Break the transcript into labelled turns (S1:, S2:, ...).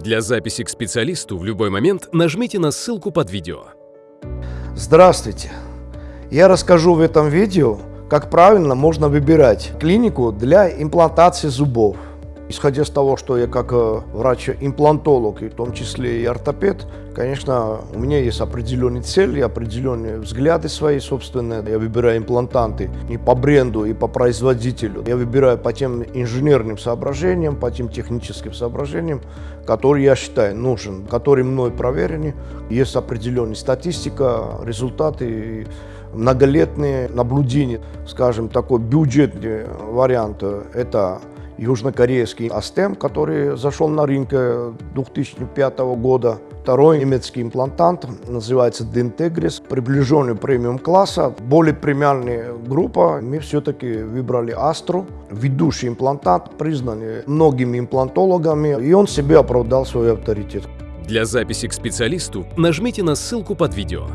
S1: Для записи к специалисту в любой момент нажмите на ссылку под видео.
S2: Здравствуйте! Я расскажу в этом видео, как правильно можно выбирать клинику для имплантации зубов. Исходя из того, что я как э, врач-имплантолог, и в том числе и ортопед, конечно, у меня есть определенные цели, определенные взгляды свои собственные. Я выбираю имплантанты и по бренду, и по производителю. Я выбираю по тем инженерным соображениям, по тем техническим соображениям, которые я считаю нужен, которые мной проверены. Есть определенная статистика, результаты, многолетние наблюдения. Скажем, такой бюджетный вариант – это южнокорейский Астем, который зашел на рынок 2005 года. Второй немецкий имплантант называется Dentegris, приближенный премиум класса, более премиальная группа. Мы все-таки выбрали Astra, ведущий имплантант, признанный многими имплантологами, и он себе оправдал свой авторитет.
S1: Для записи к специалисту нажмите на ссылку под видео.